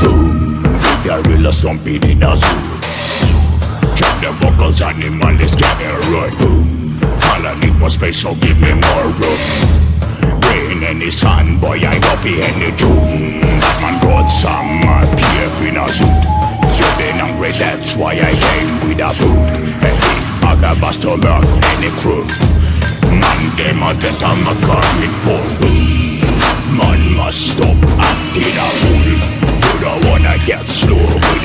Boom, gorilla stomping in a zoo. Check the vocals, animal is getting right. Boom. All I need was space, so give me more room. Rain any sun, boy, I go be any tune. Batman got some uh, PF in a suit. You been hungry, that's why I came with a food. Hey, I got bust to any crew. Man, them a get on my car with full.